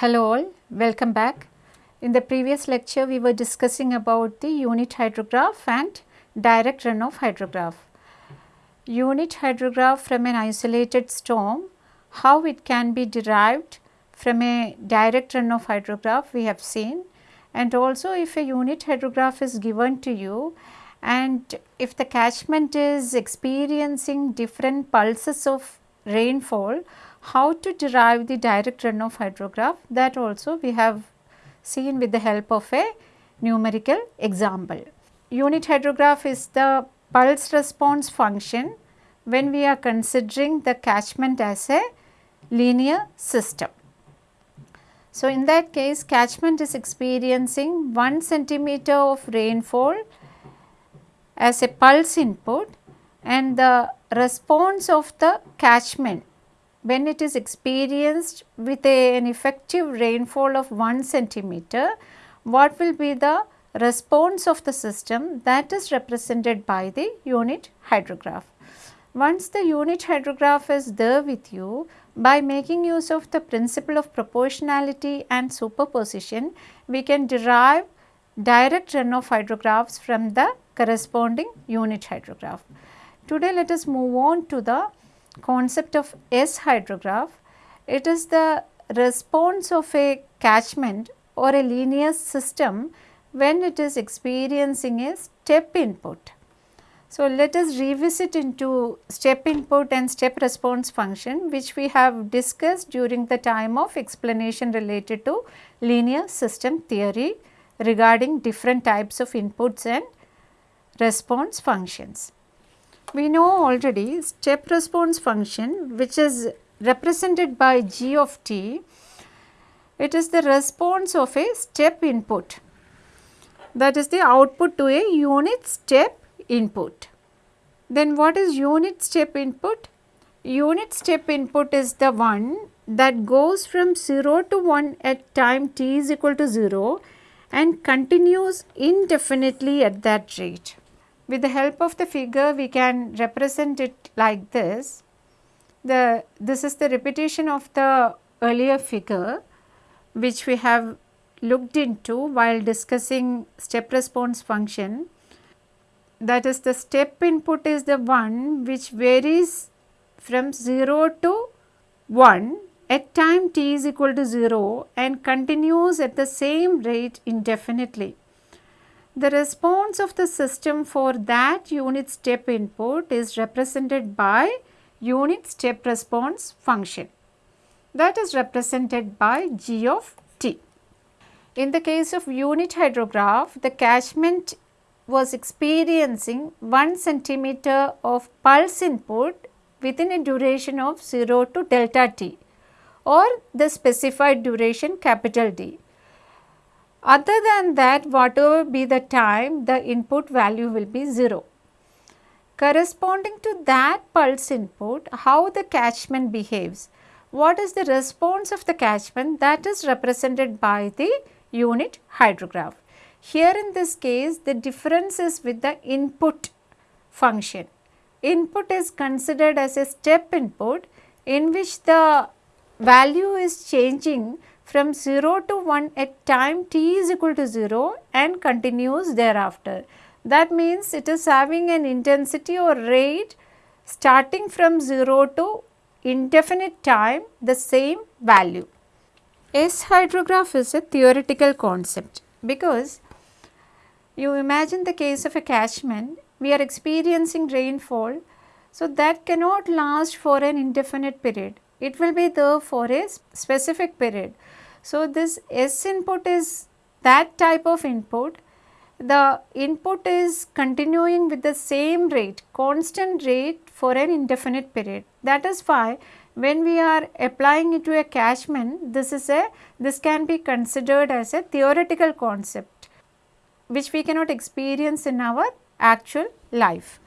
Hello all, welcome back. In the previous lecture we were discussing about the unit hydrograph and direct runoff hydrograph. Unit hydrograph from an isolated storm, how it can be derived from a direct runoff hydrograph we have seen and also if a unit hydrograph is given to you and if the catchment is experiencing different pulses of rainfall, how to derive the direct runoff hydrograph that also we have seen with the help of a numerical example. Unit hydrograph is the pulse response function when we are considering the catchment as a linear system. So, in that case catchment is experiencing 1 centimeter of rainfall as a pulse input and the response of the catchment when it is experienced with a, an effective rainfall of 1 centimeter, what will be the response of the system that is represented by the unit hydrograph. Once the unit hydrograph is there with you, by making use of the principle of proportionality and superposition, we can derive direct runoff hydrographs from the corresponding unit hydrograph. Today let us move on to the concept of S hydrograph. It is the response of a catchment or a linear system when it is experiencing a step input. So, let us revisit into step input and step response function which we have discussed during the time of explanation related to linear system theory regarding different types of inputs and response functions. We know already step response function which is represented by g of t, it is the response of a step input that is the output to a unit step input. Then what is unit step input? Unit step input is the one that goes from 0 to 1 at time t is equal to 0 and continues indefinitely at that rate. With the help of the figure we can represent it like this. The this is the repetition of the earlier figure which we have looked into while discussing step response function. That is the step input is the one which varies from 0 to 1 at time t is equal to 0 and continues at the same rate indefinitely. The response of the system for that unit step input is represented by unit step response function that is represented by g of t. In the case of unit hydrograph, the catchment was experiencing 1 centimeter of pulse input within a duration of 0 to delta t or the specified duration capital D. Other than that whatever be the time the input value will be 0. Corresponding to that pulse input how the catchment behaves, what is the response of the catchment that is represented by the unit hydrograph. Here in this case the difference is with the input function. Input is considered as a step input in which the value is changing from 0 to 1 at time t is equal to 0 and continues thereafter. That means it is having an intensity or rate starting from 0 to indefinite time the same value. S hydrograph is a theoretical concept because you imagine the case of a catchment, we are experiencing rainfall. So, that cannot last for an indefinite period, it will be there for a specific period. So, this S input is that type of input. The input is continuing with the same rate, constant rate for an indefinite period. That is why when we are applying it to a catchment, this is a, this can be considered as a theoretical concept, which we cannot experience in our actual life.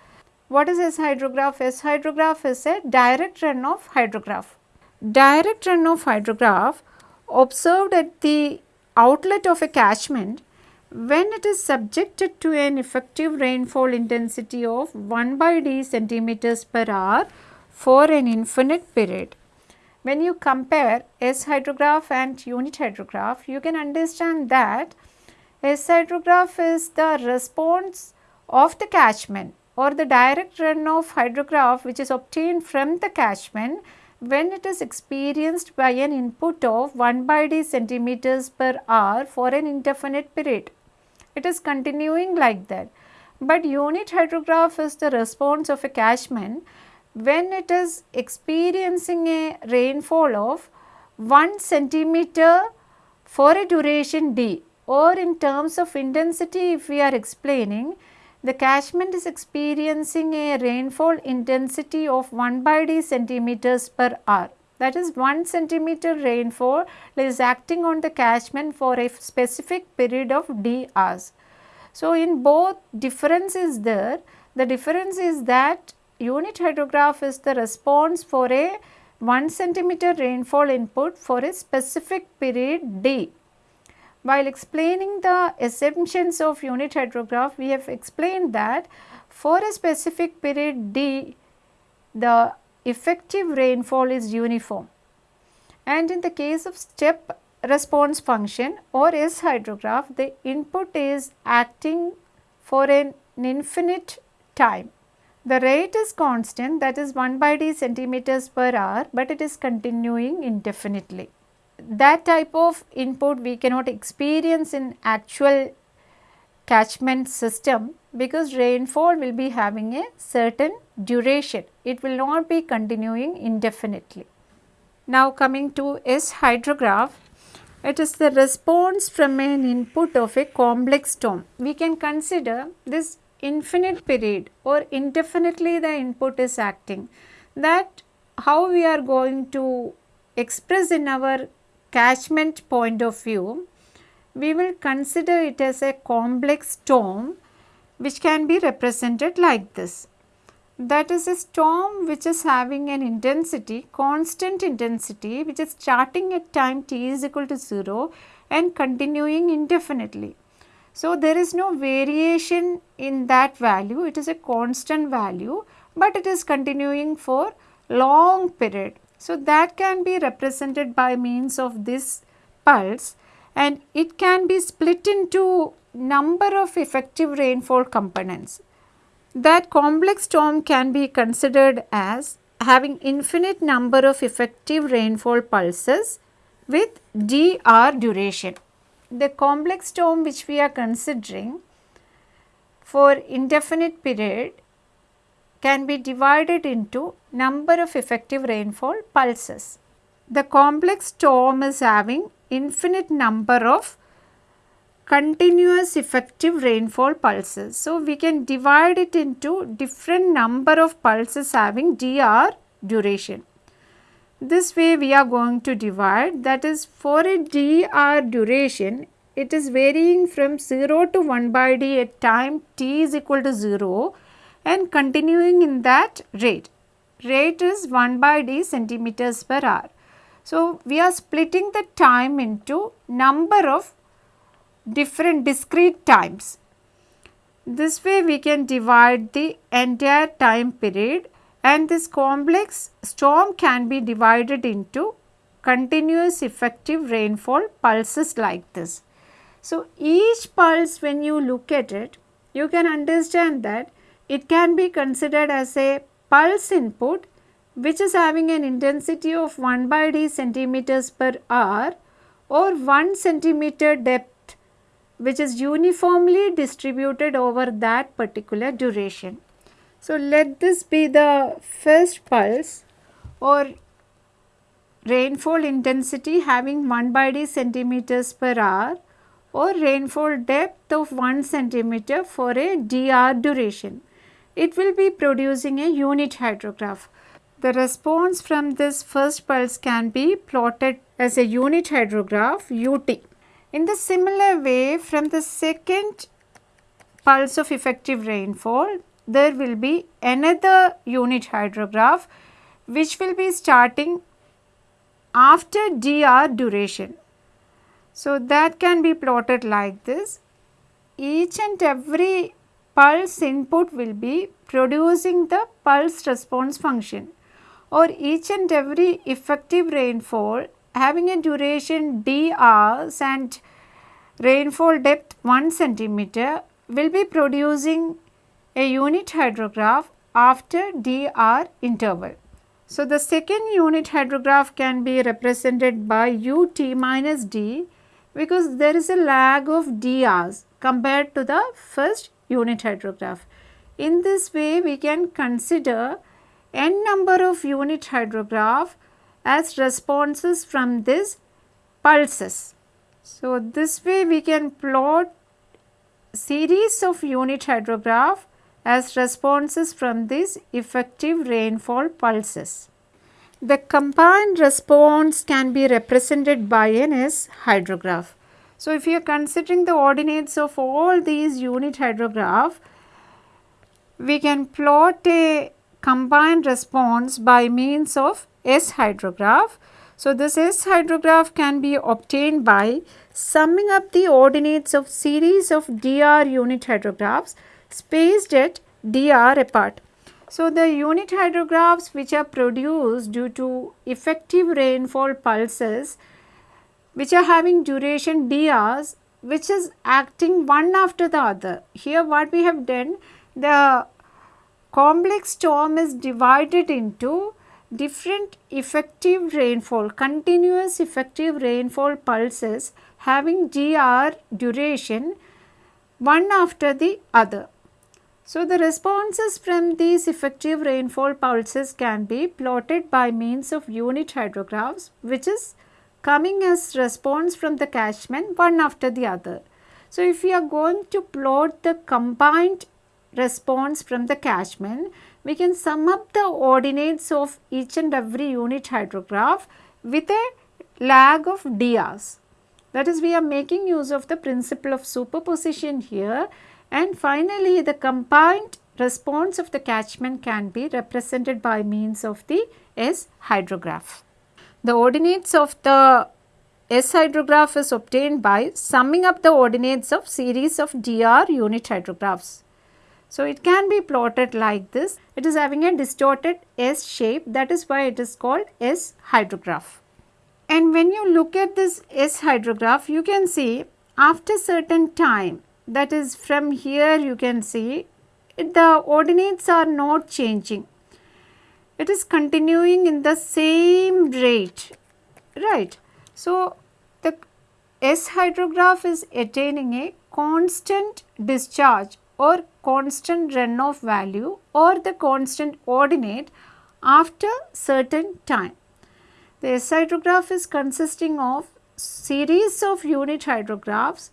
What is S hydrograph? S hydrograph is a direct runoff hydrograph. Direct runoff hydrograph observed at the outlet of a catchment when it is subjected to an effective rainfall intensity of 1 by d centimeters per hour for an infinite period. when you compare S hydrograph and unit hydrograph, you can understand that S hydrograph is the response of the catchment or the direct runoff hydrograph which is obtained from the catchment when it is experienced by an input of 1 by d centimeters per hour for an indefinite period. It is continuing like that. But unit hydrograph is the response of a catchment when it is experiencing a rainfall of 1 centimeter for a duration d or in terms of intensity if we are explaining the catchment is experiencing a rainfall intensity of 1 by d centimeters per hour that is 1 centimeter rainfall is acting on the catchment for a specific period of d hours. So, in both difference is there the difference is that unit hydrograph is the response for a 1 centimeter rainfall input for a specific period d. While explaining the assumptions of unit hydrograph, we have explained that for a specific period d, the effective rainfall is uniform. And in the case of step response function or S hydrograph, the input is acting for an infinite time. The rate is constant that is 1 by d centimeters per hour, but it is continuing indefinitely. That type of input we cannot experience in actual catchment system because rainfall will be having a certain duration. It will not be continuing indefinitely. Now coming to S hydrograph, it is the response from an input of a complex storm. We can consider this infinite period or indefinitely the input is acting that how we are going to express in our catchment point of view we will consider it as a complex storm which can be represented like this. That is a storm which is having an intensity, constant intensity which is starting at time t is equal to 0 and continuing indefinitely. So, there is no variation in that value, it is a constant value, but it is continuing for long period. So, that can be represented by means of this pulse and it can be split into number of effective rainfall components. That complex storm can be considered as having infinite number of effective rainfall pulses with dr duration the complex storm which we are considering for indefinite period can be divided into number of effective rainfall pulses. The complex storm is having infinite number of continuous effective rainfall pulses. So, we can divide it into different number of pulses having dr duration. This way we are going to divide that is for a dr duration it is varying from 0 to 1 by d at time t is equal to 0 and continuing in that rate. Rate is 1 by d centimeters per hour. So, we are splitting the time into number of different discrete times. This way we can divide the entire time period and this complex storm can be divided into continuous effective rainfall pulses like this. So, each pulse when you look at it you can understand that it can be considered as a pulse input which is having an intensity of 1 by d centimeters per hour or 1 centimeter depth which is uniformly distributed over that particular duration. So, let this be the first pulse or rainfall intensity having 1 by d centimeters per hour or rainfall depth of 1 centimeter for a dr duration. It will be producing a unit hydrograph. The response from this first pulse can be plotted as a unit hydrograph UT. In the similar way from the second pulse of effective rainfall there will be another unit hydrograph which will be starting after dr duration. So, that can be plotted like this. Each and every pulse input will be producing the pulse response function. or each and every effective rainfall having a duration d hours and rainfall depth 1 centimeter will be producing a unit hydrograph after dr interval. So, the second unit hydrograph can be represented by ut minus d because there is a lag of drs compared to the first unit hydrograph. In this way we can consider n number of unit hydrograph as responses from this pulses. So, this way we can plot series of unit hydrograph as responses from these effective rainfall pulses. The combined response can be represented by an S hydrograph. So, if you are considering the ordinates of all these unit hydrograph, we can plot a combined response by means of S hydrograph. So, this S hydrograph can be obtained by summing up the ordinates of series of dr unit hydrographs spaced at dr apart. So, the unit hydrographs which are produced due to effective rainfall pulses which are having duration drs which is acting one after the other. Here what we have done the complex storm is divided into different effective rainfall, continuous effective rainfall pulses having dr duration one after the other. So, the responses from these effective rainfall pulses can be plotted by means of unit hydrographs which is coming as response from the catchment one after the other. So, if we are going to plot the combined response from the catchment, we can sum up the ordinates of each and every unit hydrograph with a lag of drs. That is we are making use of the principle of superposition here and finally the combined response of the catchment can be represented by means of the S hydrograph. The ordinates of the S hydrograph is obtained by summing up the ordinates of series of dr unit hydrographs. So, it can be plotted like this. It is having a distorted S shape that is why it is called S hydrograph. And when you look at this S hydrograph, you can see after certain time that is from here you can see the ordinates are not changing. It is continuing in the same rate, right. So, the S hydrograph is attaining a constant discharge or constant runoff value or the constant ordinate after certain time. The S hydrograph is consisting of series of unit hydrographs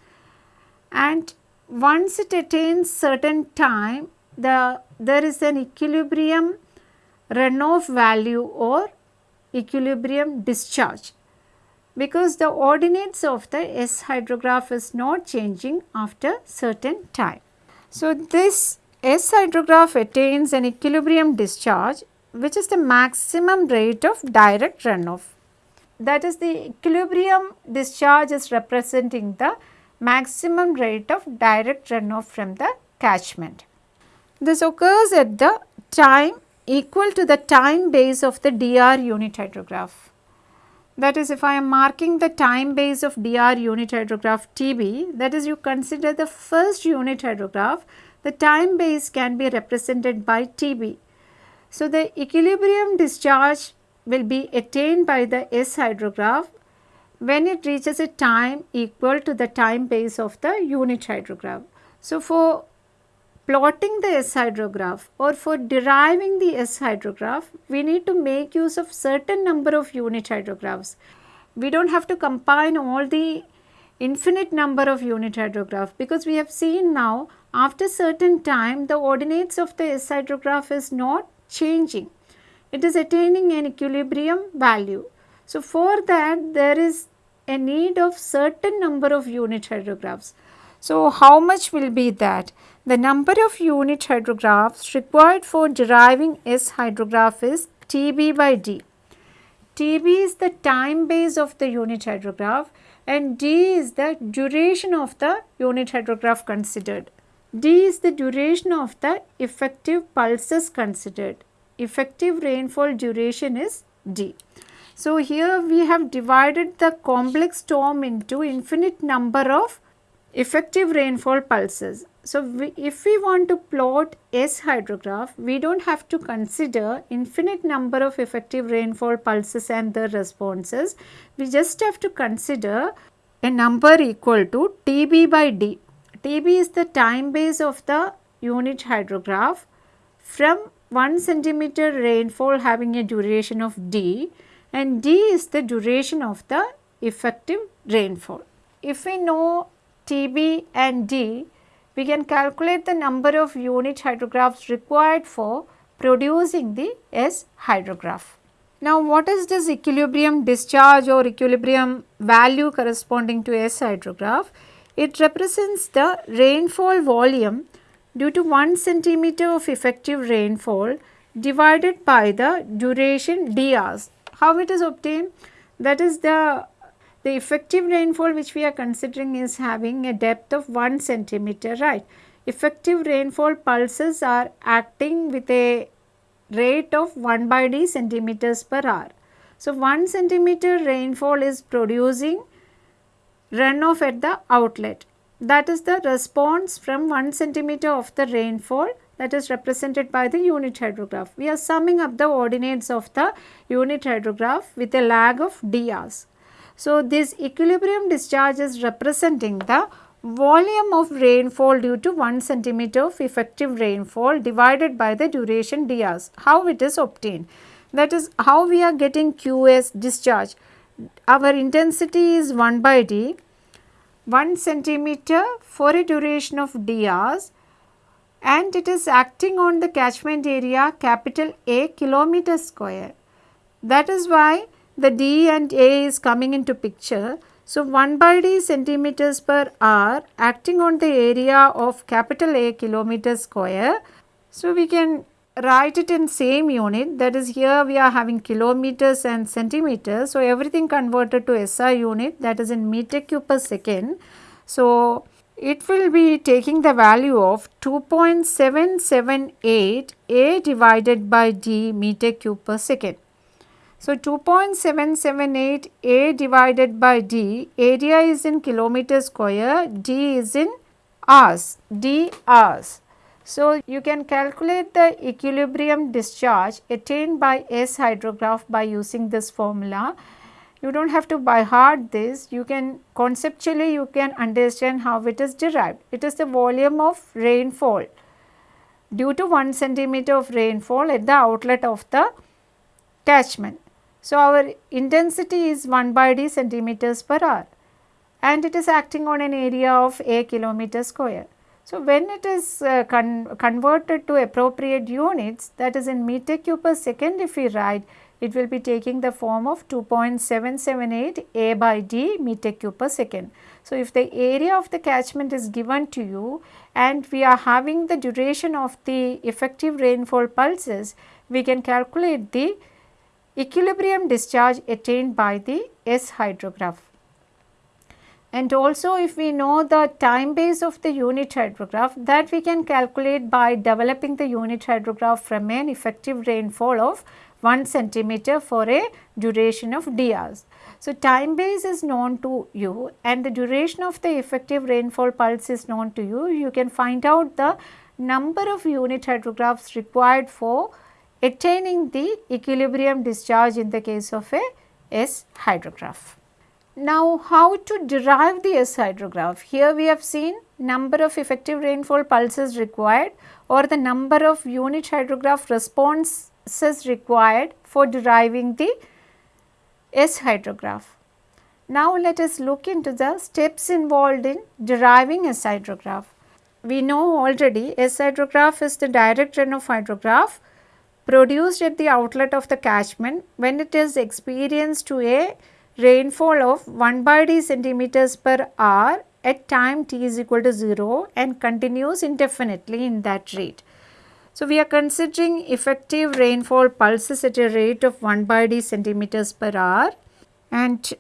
and once it attains certain time the there is an equilibrium runoff value or equilibrium discharge because the ordinates of the S hydrograph is not changing after certain time. So, this S hydrograph attains an equilibrium discharge which is the maximum rate of direct runoff. That is the equilibrium discharge is representing the maximum rate of direct runoff from the catchment. This occurs at the time equal to the time base of the DR unit hydrograph. That is if I am marking the time base of DR unit hydrograph TB, that is you consider the first unit hydrograph, the time base can be represented by TB. So, the equilibrium discharge will be attained by the S hydrograph when it reaches a time equal to the time base of the unit hydrograph. So, for plotting the S hydrograph or for deriving the S hydrograph, we need to make use of certain number of unit hydrographs. We do not have to combine all the infinite number of unit hydrograph because we have seen now after certain time the ordinates of the S hydrograph is not changing. It is attaining an equilibrium value. So, for that there is a need of certain number of unit hydrographs. So, how much will be that? The number of unit hydrographs required for deriving S hydrograph is Tb by d. Tb is the time base of the unit hydrograph and d is the duration of the unit hydrograph considered. d is the duration of the effective pulses considered. effective rainfall duration is D. So, here we have divided the complex storm into infinite number of effective rainfall pulses. So, we, if we want to plot S hydrograph, we do not have to consider infinite number of effective rainfall pulses and their responses. We just have to consider a number equal to TB by D. TB is the time base of the unit hydrograph from 1 centimeter rainfall having a duration of D and D is the duration of the effective rainfall. If we know TB and D, we can calculate the number of unit hydrographs required for producing the S hydrograph. Now, what is this equilibrium discharge or equilibrium value corresponding to S hydrograph? It represents the rainfall volume due to 1 centimeter of effective rainfall divided by the duration d hours. How it is obtained? That is the the effective rainfall which we are considering is having a depth of 1 centimeter right. Effective rainfall pulses are acting with a rate of 1 by d centimeters per hour. So, 1 centimeter rainfall is producing runoff at the outlet that is the response from 1 centimeter of the rainfall that is represented by the unit hydrograph. We are summing up the ordinates of the unit hydrograph with a lag of d hours. So, this equilibrium discharge is representing the volume of rainfall due to 1 centimeter of effective rainfall divided by the duration d hours. How it is obtained? That is how we are getting QS discharge. Our intensity is 1 by d 1 centimeter for a duration of d hours and it is acting on the catchment area capital A kilometer square. That is why the D and A is coming into picture. So, 1 by D centimeters per hour acting on the area of capital A kilometer square. So, we can write it in same unit that is here we are having kilometers and centimeters. So, everything converted to SI unit that is in meter cube per second. So, it will be taking the value of 2.778 A divided by D meter cube per second. So, 2.778 A divided by D, area is in kilometer square, D is in hours, D hours. So, you can calculate the equilibrium discharge attained by S hydrograph by using this formula. You do not have to by heart this, you can conceptually you can understand how it is derived. It is the volume of rainfall due to 1 centimeter of rainfall at the outlet of the catchment. So, our intensity is 1 by d centimeters per hour and it is acting on an area of a kilometer square. So, when it is uh, con converted to appropriate units that is in meter cube per second if we write it will be taking the form of 2.778 A by D meter cube per second. So, if the area of the catchment is given to you and we are having the duration of the effective rainfall pulses, we can calculate the equilibrium discharge attained by the S hydrograph. And also if we know the time base of the unit hydrograph that we can calculate by developing the unit hydrograph from an effective rainfall of 1 centimeter for a duration of d hours. So, time base is known to you and the duration of the effective rainfall pulse is known to you. You can find out the number of unit hydrographs required for attaining the equilibrium discharge in the case of a S hydrograph. Now, how to derive the S hydrograph? Here we have seen number of effective rainfall pulses required or the number of unit hydrograph responses required for deriving the S hydrograph. Now, let us look into the steps involved in deriving S hydrograph. We know already S hydrograph is the direct runoff hydrograph produced at the outlet of the catchment when it is experienced to a rainfall of 1 by d centimeters per hour at time t is equal to 0 and continues indefinitely in that rate. So, we are considering effective rainfall pulses at a rate of 1 by d centimeters per hour and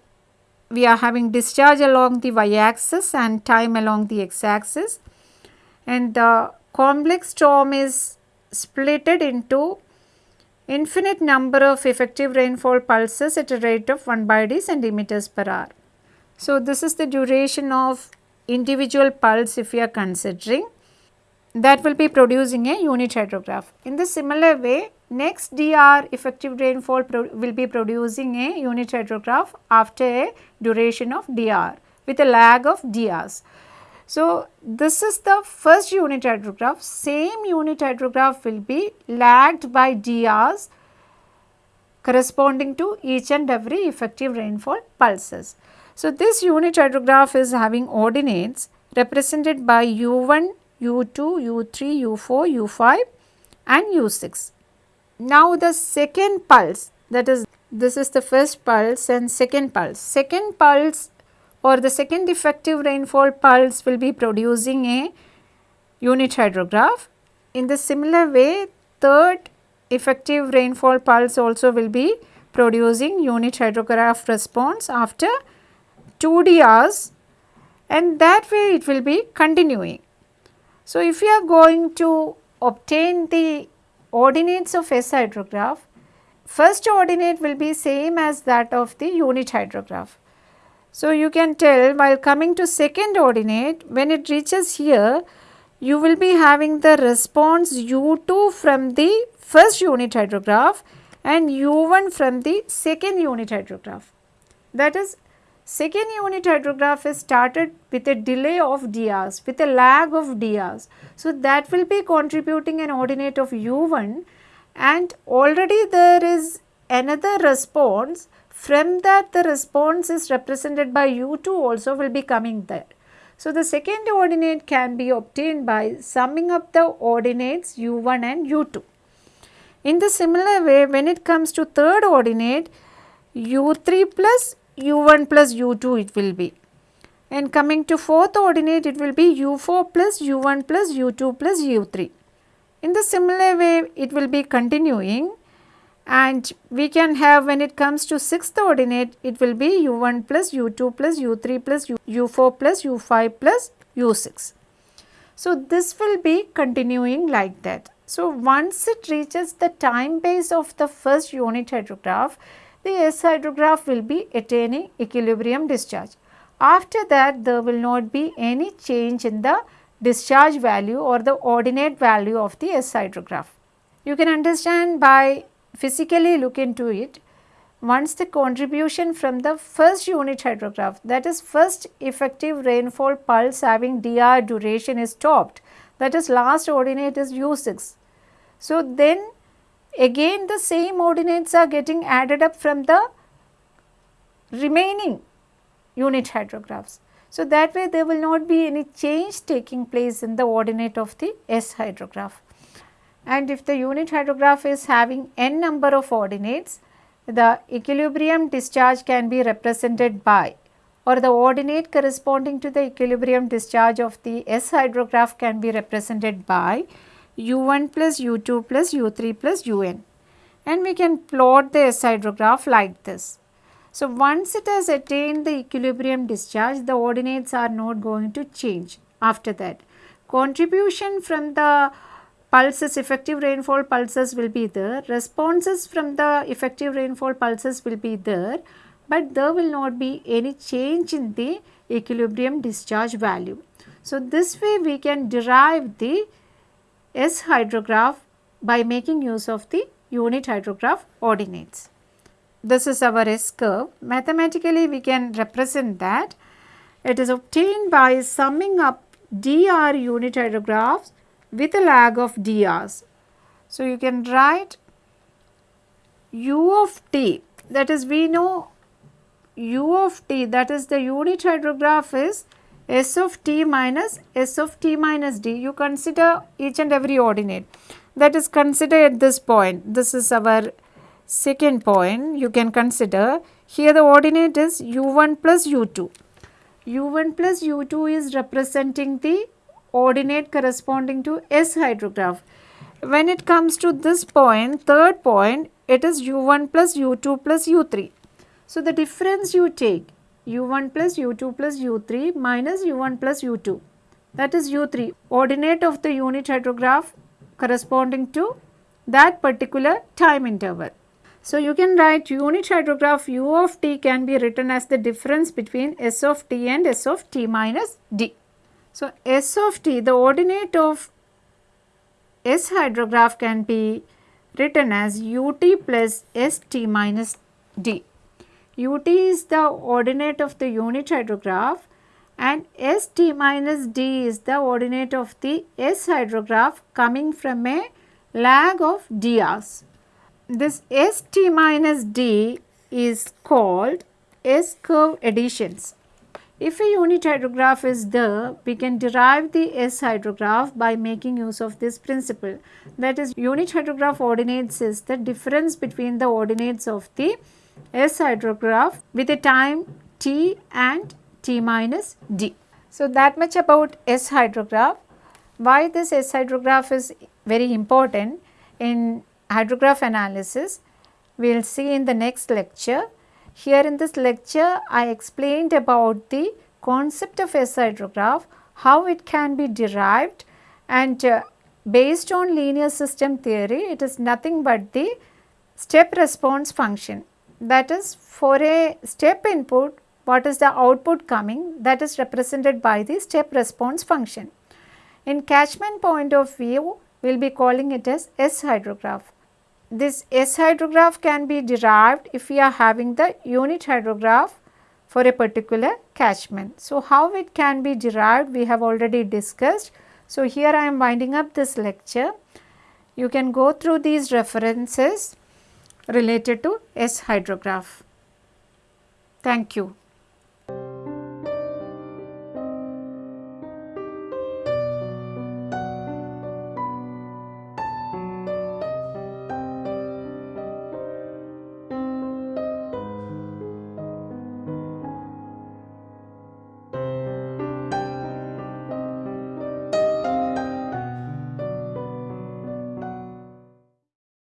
we are having discharge along the y axis and time along the x axis and the complex storm is splitted into infinite number of effective rainfall pulses at a rate of 1 by d centimeters per hour. So, this is the duration of individual pulse if we are considering that will be producing a unit hydrograph. In the similar way next DR effective rainfall will be producing a unit hydrograph after a duration of DR with a lag of DRs. So, this is the first unit hydrograph same unit hydrograph will be lagged by DRs corresponding to each and every effective rainfall pulses. So, this unit hydrograph is having ordinates represented by U1, U2, U3, U4, U5 and U6. Now, the second pulse that is this is the first pulse and second pulse. Second pulse or the second effective rainfall pulse will be producing a unit hydrograph. In the similar way, third effective rainfall pulse also will be producing unit hydrograph response after 2D hours and that way it will be continuing. So, if you are going to obtain the ordinates of S hydrograph, first ordinate will be same as that of the unit hydrograph. So, you can tell while coming to second ordinate when it reaches here you will be having the response U2 from the first unit hydrograph and U1 from the second unit hydrograph. That is Second unit hydrograph is started with a delay of DRs, with a lag of DRs. So, that will be contributing an ordinate of U1 and already there is another response from that the response is represented by U2 also will be coming there. So, the second ordinate can be obtained by summing up the ordinates U1 and U2. In the similar way when it comes to third ordinate U3 plus u1 plus u2 it will be. And coming to fourth ordinate it will be u4 plus u1 plus u2 plus u3. In the similar way it will be continuing and we can have when it comes to sixth ordinate it will be u1 plus u2 plus u3 plus u4 plus u5 plus u6. So, this will be continuing like that. So, once it reaches the time base of the first unit hydrograph, the S hydrograph will be attaining equilibrium discharge. After that there will not be any change in the discharge value or the ordinate value of the S hydrograph. You can understand by physically look into it once the contribution from the first unit hydrograph that is first effective rainfall pulse having dr duration is stopped that is last ordinate is u6. So, then again the same ordinates are getting added up from the remaining unit hydrographs. So, that way there will not be any change taking place in the ordinate of the S hydrograph. And if the unit hydrograph is having n number of ordinates, the equilibrium discharge can be represented by or the ordinate corresponding to the equilibrium discharge of the S hydrograph can be represented by u1 plus u2 plus u3 plus un and we can plot the S hydrograph like this. So, once it has attained the equilibrium discharge the ordinates are not going to change after that. Contribution from the pulses effective rainfall pulses will be there, responses from the effective rainfall pulses will be there, but there will not be any change in the equilibrium discharge value. So, this way we can derive the S hydrograph by making use of the unit hydrograph ordinates. This is our S curve. Mathematically we can represent that it is obtained by summing up dr unit hydrographs with a lag of drs. So, you can write u of t that is we know u of t that is the unit hydrograph is S of t minus S of t minus d, you consider each and every ordinate that is consider at this point. This is our second point you can consider. Here the ordinate is u1 plus u2. u1 plus u2 is representing the ordinate corresponding to S hydrograph. When it comes to this point, third point, it is u1 plus u2 plus u3. So, the difference you take u1 plus u2 plus u3 minus u1 plus u2 that is u3 ordinate of the unit hydrograph corresponding to that particular time interval. So, you can write unit hydrograph u of t can be written as the difference between s of t and s of t minus d. So, s of t the ordinate of s hydrograph can be written as ut plus st minus d. ut is the ordinate of the unit hydrograph and st minus d is the ordinate of the s hydrograph coming from a lag of d hours. This st minus d is called S curve additions. If a unit hydrograph is there, we can derive the S hydrograph by making use of this principle. That is unit hydrograph ordinates is the difference between the ordinates of the S hydrograph with a time t and t minus d. So, that much about S hydrograph. Why this S hydrograph is very important in hydrograph analysis we will see in the next lecture. Here in this lecture I explained about the concept of S hydrograph, how it can be derived and uh, based on linear system theory it is nothing but the step response function. That is for a step input what is the output coming that is represented by the step response function. In catchment point of view we will be calling it as S hydrograph. This S hydrograph can be derived if we are having the unit hydrograph for a particular catchment. So, how it can be derived we have already discussed. So, here I am winding up this lecture. You can go through these references related to S hydrograph. Thank you.